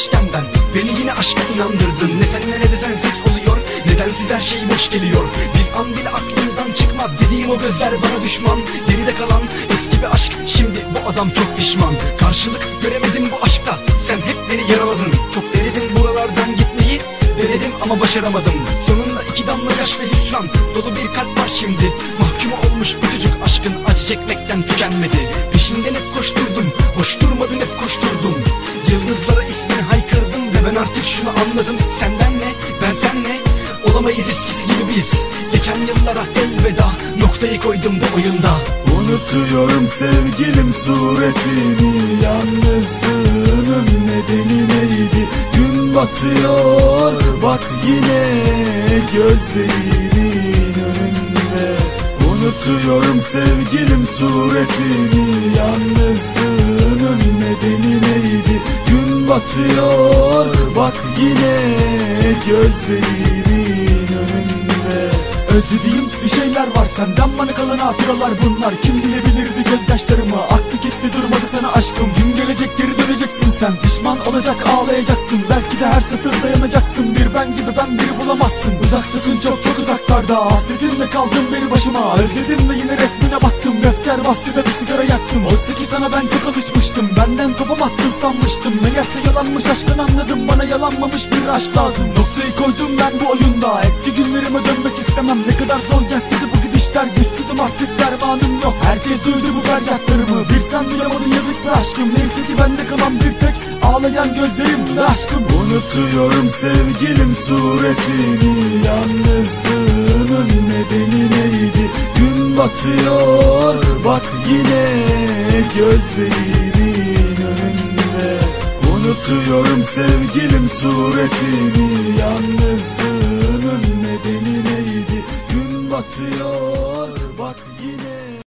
vazgeçmişken ben. Beni yine aşka inandırdın. Ne senle ne de sensiz oluyor. Nedensiz her şey boş geliyor? Bir an bile aklımdan çıkmaz. Dediğim o gözler bana düşman. Geride kalan eski bir aşk. Şimdi bu adam çok pişman. Karşılık göremedim bu aşkta. Sen hep beni yaraladın. Çok denedim buralardan gitmeyi. Denedim ama başaramadım. Sonunda iki damla yaş ve hüsran. Dolu bir kalp var şimdi. Mahkum olmuş bu çocuk aşkın Acı çekmekten tükenmedi. Peşinden hep koşturdum. Boş durmadım hep koşturdum Yıldızlara ismini haykırdım Ve ben artık şunu anladım. Senden ne ben senle Olamayız eskisi gibi biz. Geçen yıllara elveda Noktayı koydum bu oyunda. Unutuyorum sevgilim suretini Yalnızlığının nedeni neydi? Gün batıyor bak yine gözlerimin önünde. Unutuyorum sevgilim suretini Yalnızlığının nedeni neydi batıyor. Bak yine gözlerimin önünde. Özlediğim bir şeyler var senden. Bana kalan hatıralar bunlar. Kim bilebilirdi gözyaşlarımı? Aklı gitti durmadı sana aşkım. Gün gelecek geri döneceksin sen. Pişman olacak ağlayacaksın. Belki de her satırda yanacaksın. Bir ben gibi ben biri bulamazsın. Uzaktasın çok çok uzaklarda hasretinle kaldım beni başıma. Özledim ve yine resmine baktım. Defter bastı da bir sigara yaktım. Oysa ki sana ben çok alışmıştım. Benden kopamazsın sanmıştım. Meğerse yalanmış aşkın anladım. Bana yalanmamış bir aşk lazım. Noktayı koydum ben bu oyunda. Eski günlerime dönmek istemem. Ne kadar zor gelse de bu gidişler güçsüzüm. Artık dermanım yok. Herkes duydu bu feryatlarımı bir sen duyamadın yazık be aşkım. Neyse ki bende kalan bir tek ağlayan gözlerim ve aşkım. Unutuyorum sevgilim suretini Yalnızlığının nedeni neydi? Gün batıyor bak yine gözlerimin önünde. Unutuyorum sevgilim suretini Yalnızlığının nedeni neydi? Gün batıyor.